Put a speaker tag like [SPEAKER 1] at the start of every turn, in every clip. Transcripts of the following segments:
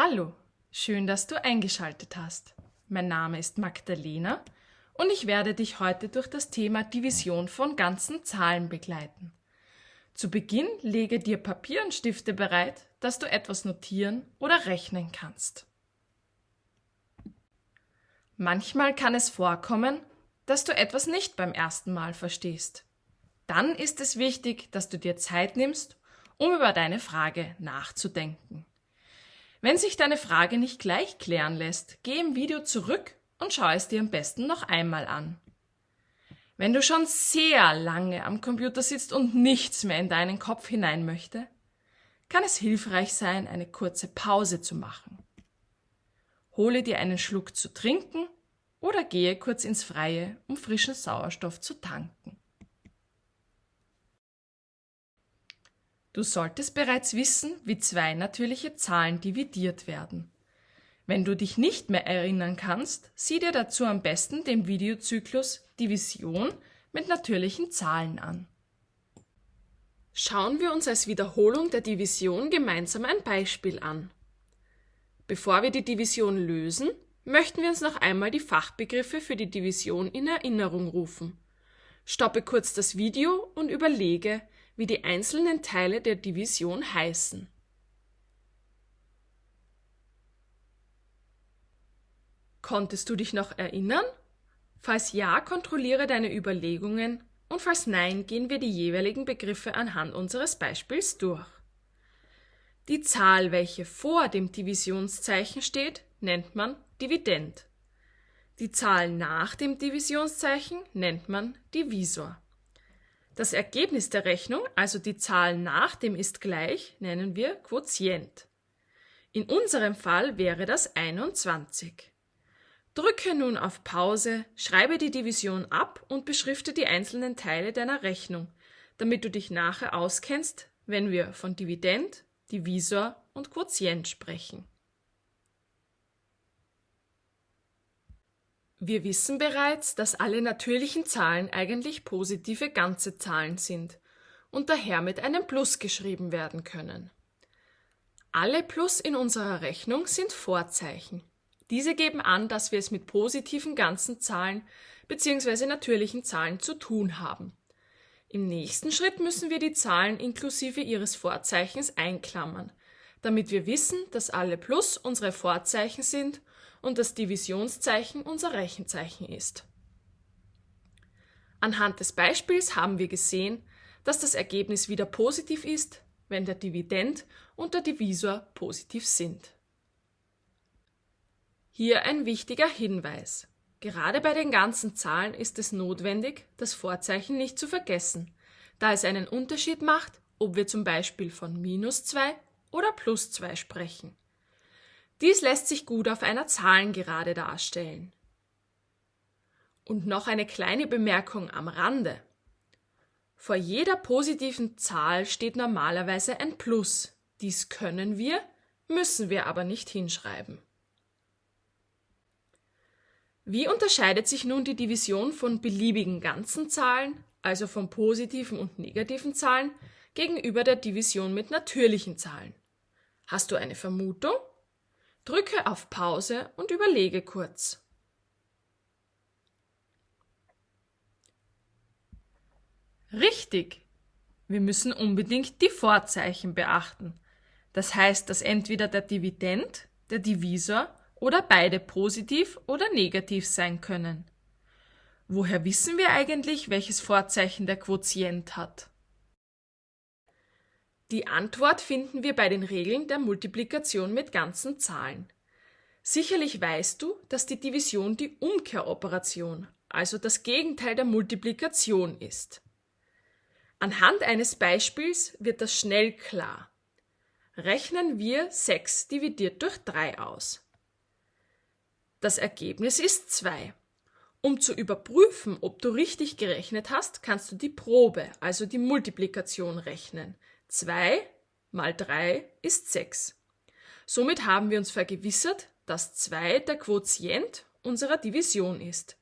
[SPEAKER 1] Hallo, schön, dass du eingeschaltet hast. Mein Name ist Magdalena und ich werde dich heute durch das Thema Division von ganzen Zahlen begleiten. Zu Beginn lege dir Papier und Stifte bereit, dass du etwas notieren oder rechnen kannst. Manchmal kann es vorkommen, dass du etwas nicht beim ersten Mal verstehst. Dann ist es wichtig, dass du dir Zeit nimmst, um über deine Frage nachzudenken. Wenn sich deine Frage nicht gleich klären lässt, geh im Video zurück und schau es dir am besten noch einmal an. Wenn du schon sehr lange am Computer sitzt und nichts mehr in deinen Kopf hinein möchte, kann es hilfreich sein, eine kurze Pause zu machen. Hole dir einen Schluck zu trinken oder gehe kurz ins Freie, um frischen Sauerstoff zu tanken. Du solltest bereits wissen, wie zwei natürliche Zahlen dividiert werden. Wenn du dich nicht mehr erinnern kannst, sieh dir dazu am besten den Videozyklus Division mit natürlichen Zahlen an. Schauen wir uns als Wiederholung der Division gemeinsam ein Beispiel an. Bevor wir die Division lösen, möchten wir uns noch einmal die Fachbegriffe für die Division in Erinnerung rufen. Stoppe kurz das Video und überlege, wie die einzelnen Teile der Division heißen. Konntest du dich noch erinnern? Falls ja, kontrolliere deine Überlegungen und falls nein, gehen wir die jeweiligen Begriffe anhand unseres Beispiels durch. Die Zahl, welche vor dem Divisionszeichen steht, nennt man Dividend. Die Zahl nach dem Divisionszeichen nennt man Divisor. Das Ergebnis der Rechnung, also die Zahl nach dem ist gleich, nennen wir Quotient. In unserem Fall wäre das 21. Drücke nun auf Pause, schreibe die Division ab und beschrifte die einzelnen Teile deiner Rechnung, damit du dich nachher auskennst, wenn wir von Dividend, Divisor und Quotient sprechen. Wir wissen bereits, dass alle natürlichen Zahlen eigentlich positive ganze Zahlen sind und daher mit einem Plus geschrieben werden können. Alle Plus in unserer Rechnung sind Vorzeichen. Diese geben an, dass wir es mit positiven ganzen Zahlen bzw. natürlichen Zahlen zu tun haben. Im nächsten Schritt müssen wir die Zahlen inklusive ihres Vorzeichens einklammern, damit wir wissen, dass alle Plus unsere Vorzeichen sind und das Divisionszeichen unser Rechenzeichen ist. Anhand des Beispiels haben wir gesehen, dass das Ergebnis wieder positiv ist, wenn der Dividend und der Divisor positiv sind. Hier ein wichtiger Hinweis. Gerade bei den ganzen Zahlen ist es notwendig, das Vorzeichen nicht zu vergessen, da es einen Unterschied macht, ob wir zum Beispiel von minus 2 oder plus 2 sprechen. Dies lässt sich gut auf einer Zahlengerade darstellen. Und noch eine kleine Bemerkung am Rande. Vor jeder positiven Zahl steht normalerweise ein Plus. Dies können wir, müssen wir aber nicht hinschreiben. Wie unterscheidet sich nun die Division von beliebigen ganzen Zahlen, also von positiven und negativen Zahlen, gegenüber der Division mit natürlichen Zahlen? Hast du eine Vermutung? Drücke auf Pause und überlege kurz. Richtig! Wir müssen unbedingt die Vorzeichen beachten. Das heißt, dass entweder der Dividend, der Divisor oder beide positiv oder negativ sein können. Woher wissen wir eigentlich, welches Vorzeichen der Quotient hat? Die Antwort finden wir bei den Regeln der Multiplikation mit ganzen Zahlen. Sicherlich weißt du, dass die Division die Umkehroperation, also das Gegenteil der Multiplikation ist. Anhand eines Beispiels wird das schnell klar. Rechnen wir 6 dividiert durch 3 aus. Das Ergebnis ist 2. Um zu überprüfen, ob du richtig gerechnet hast, kannst du die Probe, also die Multiplikation rechnen. 2 mal 3 ist 6. Somit haben wir uns vergewissert, dass 2 der Quotient unserer Division ist.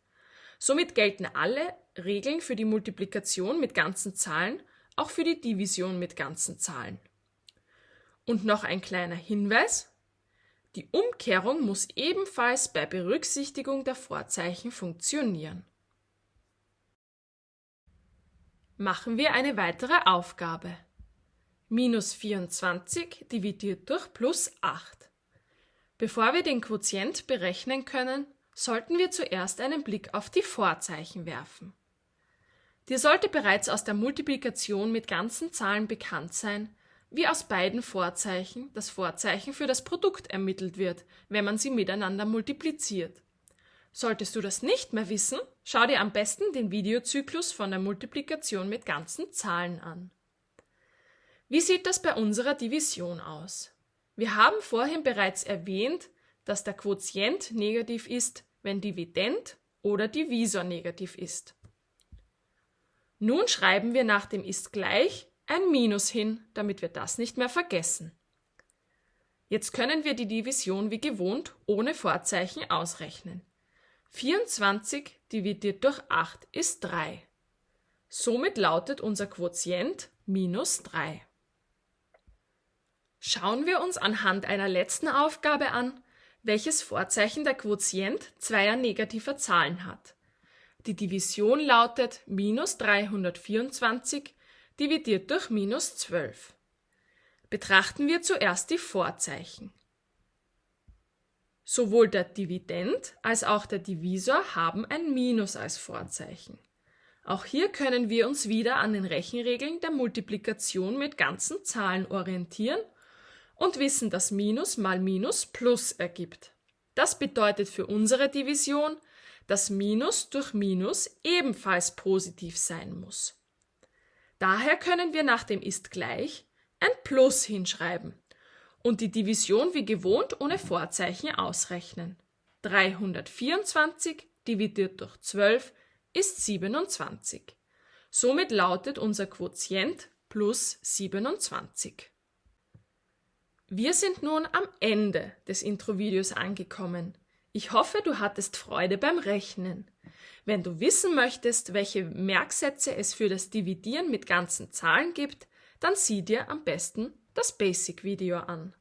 [SPEAKER 1] Somit gelten alle Regeln für die Multiplikation mit ganzen Zahlen auch für die Division mit ganzen Zahlen. Und noch ein kleiner Hinweis. Die Umkehrung muss ebenfalls bei Berücksichtigung der Vorzeichen funktionieren. Machen wir eine weitere Aufgabe. Minus 24 dividiert durch plus 8. Bevor wir den Quotient berechnen können, sollten wir zuerst einen Blick auf die Vorzeichen werfen. Dir sollte bereits aus der Multiplikation mit ganzen Zahlen bekannt sein, wie aus beiden Vorzeichen das Vorzeichen für das Produkt ermittelt wird, wenn man sie miteinander multipliziert. Solltest du das nicht mehr wissen, schau dir am besten den Videozyklus von der Multiplikation mit ganzen Zahlen an. Wie sieht das bei unserer Division aus? Wir haben vorhin bereits erwähnt, dass der Quotient negativ ist, wenn Dividend oder Divisor negativ ist. Nun schreiben wir nach dem ist gleich ein Minus hin, damit wir das nicht mehr vergessen. Jetzt können wir die Division wie gewohnt ohne Vorzeichen ausrechnen. 24 dividiert durch 8 ist 3. Somit lautet unser Quotient minus 3. Schauen wir uns anhand einer letzten Aufgabe an, welches Vorzeichen der Quotient zweier negativer Zahlen hat. Die Division lautet minus 324 dividiert durch minus 12. Betrachten wir zuerst die Vorzeichen. Sowohl der Dividend als auch der Divisor haben ein Minus als Vorzeichen. Auch hier können wir uns wieder an den Rechenregeln der Multiplikation mit ganzen Zahlen orientieren und wissen, dass Minus mal Minus Plus ergibt. Das bedeutet für unsere Division, dass Minus durch Minus ebenfalls positiv sein muss. Daher können wir nach dem ist gleich ein Plus hinschreiben und die Division wie gewohnt ohne Vorzeichen ausrechnen. 324 dividiert durch 12 ist 27. Somit lautet unser Quotient plus 27. Wir sind nun am Ende des Introvideos angekommen. Ich hoffe, du hattest Freude beim Rechnen. Wenn du wissen möchtest, welche Merksätze es für das Dividieren mit ganzen Zahlen gibt, dann sieh dir am besten das Basic-Video an.